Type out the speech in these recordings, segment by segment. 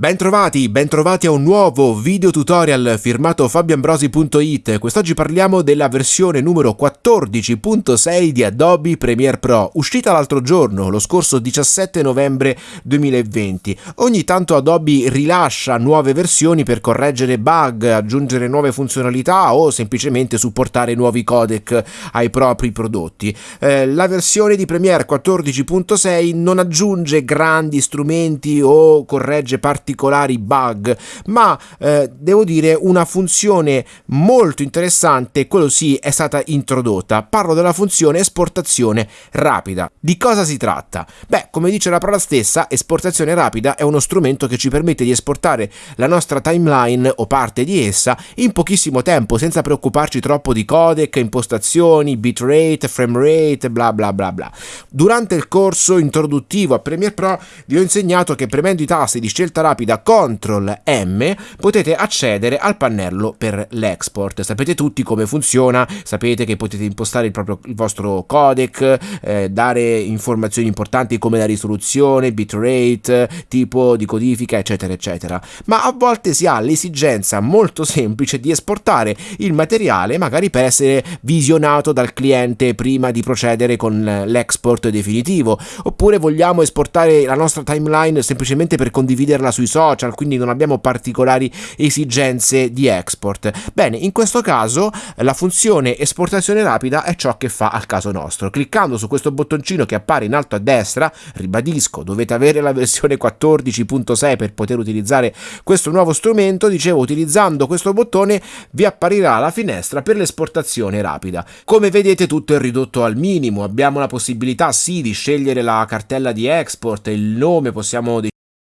Bentrovati, bentrovati a un nuovo video tutorial firmato fabioambrosi.it. Quest'oggi parliamo della versione numero 14.6 di Adobe Premiere Pro, uscita l'altro giorno, lo scorso 17 novembre 2020. Ogni tanto Adobe rilascia nuove versioni per correggere bug, aggiungere nuove funzionalità o semplicemente supportare nuovi codec ai propri prodotti. Eh, la versione di Premiere 14.6 non aggiunge grandi strumenti o corregge parti particolari bug, ma eh, devo dire una funzione molto interessante, quello sì, è stata introdotta. Parlo della funzione esportazione rapida. Di cosa si tratta? Beh, come dice la parola stessa, esportazione rapida è uno strumento che ci permette di esportare la nostra timeline o parte di essa in pochissimo tempo, senza preoccuparci troppo di codec, impostazioni, bitrate, framerate, bla bla bla bla. Durante il corso introduttivo a Premiere Pro vi ho insegnato che premendo i tasti di scelta rapida rapida CTRL M potete accedere al pannello per l'export. Sapete tutti come funziona, sapete che potete impostare il, proprio, il vostro codec, eh, dare informazioni importanti come la risoluzione, bitrate, tipo di codifica, eccetera, eccetera. Ma a volte si ha l'esigenza molto semplice di esportare il materiale magari per essere visionato dal cliente prima di procedere con l'export definitivo, oppure vogliamo esportare la nostra timeline semplicemente per condividerla sui social, quindi non abbiamo particolari esigenze di export. Bene, in questo caso la funzione esportazione rapida è ciò che fa al caso nostro. Cliccando su questo bottoncino che appare in alto a destra, ribadisco, dovete avere la versione 14.6 per poter utilizzare questo nuovo strumento, dicevo, utilizzando questo bottone vi apparirà la finestra per l'esportazione rapida. Come vedete tutto è ridotto al minimo, abbiamo la possibilità sì di scegliere la cartella di export, il nome possiamo decidere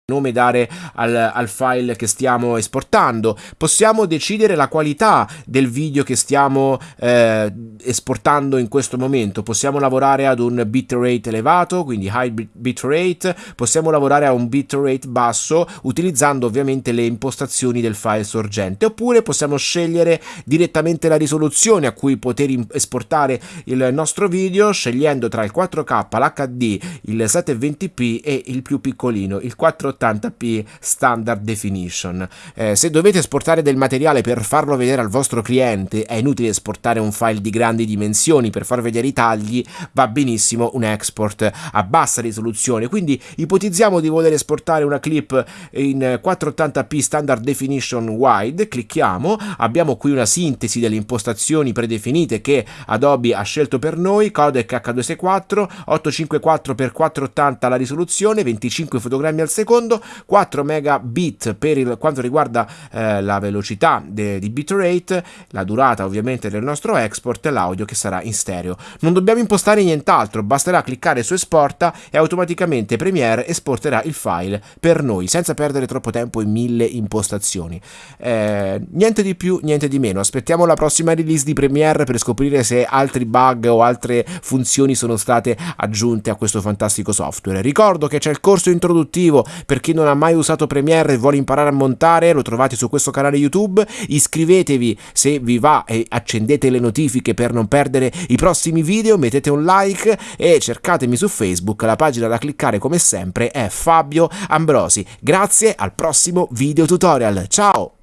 nome dare al, al, file che stiamo esportando. Possiamo decidere la qualità del video che stiamo eh, esportando in questo momento. Possiamo lavorare ad un bitrate elevato quindi high bitrate. Possiamo lavorare a un bitrate basso utilizzando ovviamente le impostazioni del file sorgente. Oppure possiamo scegliere direttamente la risoluzione a cui poter esportare il nostro video scegliendo tra il 4k l'hd il 720p e il più piccolino il 4 1080p standard definition. Eh, se dovete esportare del materiale per farlo vedere al vostro cliente, è inutile esportare un file di grandi dimensioni per far vedere i tagli, va benissimo un export a bassa risoluzione. Quindi ipotizziamo di voler esportare una clip in 480p standard definition wide, clicchiamo, abbiamo qui una sintesi delle impostazioni predefinite che Adobe ha scelto per noi, codec H264, 854 x 480 la risoluzione, 25 fotogrammi al secondo, secondo, 4 megabit per il, quanto riguarda eh, la velocità de, di bitrate, la durata ovviamente del nostro export e l'audio che sarà in stereo. Non dobbiamo impostare nient'altro, basterà cliccare su esporta e automaticamente Premiere esporterà il file per noi senza perdere troppo tempo in mille impostazioni. Eh, niente di più, niente di meno. Aspettiamo la prossima release di Premiere per scoprire se altri bug o altre funzioni sono state aggiunte a questo fantastico software. Ricordo che c'è il corso introduttivo per chi non ha mai usato Premiere e vuole imparare a montare, lo trovate su questo canale YouTube. Iscrivetevi se vi va e accendete le notifiche per non perdere i prossimi video, mettete un like e cercatemi su Facebook, la pagina da cliccare come sempre è Fabio Ambrosi. Grazie, al prossimo video tutorial. Ciao!